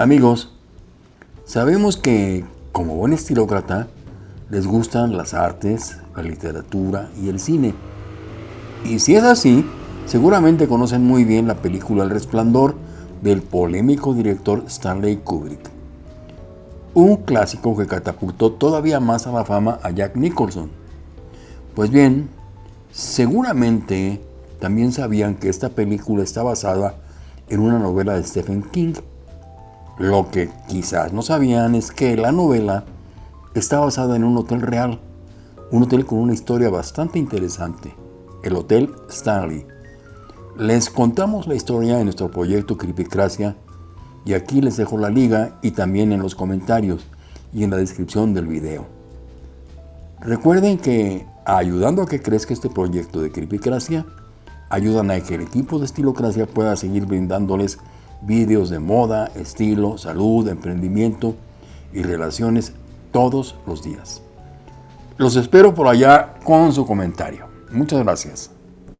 Amigos, sabemos que como buen estilócrata les gustan las artes, la literatura y el cine. Y si es así, seguramente conocen muy bien la película El Resplandor del polémico director Stanley Kubrick. Un clásico que catapultó todavía más a la fama a Jack Nicholson. Pues bien, seguramente también sabían que esta película está basada en una novela de Stephen King lo que quizás no sabían es que la novela está basada en un hotel real, un hotel con una historia bastante interesante, el Hotel Stanley. Les contamos la historia en nuestro proyecto Creepycracia y aquí les dejo la liga y también en los comentarios y en la descripción del video. Recuerden que ayudando a que crezca este proyecto de Creepycracia, ayudan a que el equipo de Estilocracia pueda seguir brindándoles vídeos de moda, estilo, salud, emprendimiento y relaciones todos los días. Los espero por allá con su comentario. Muchas gracias.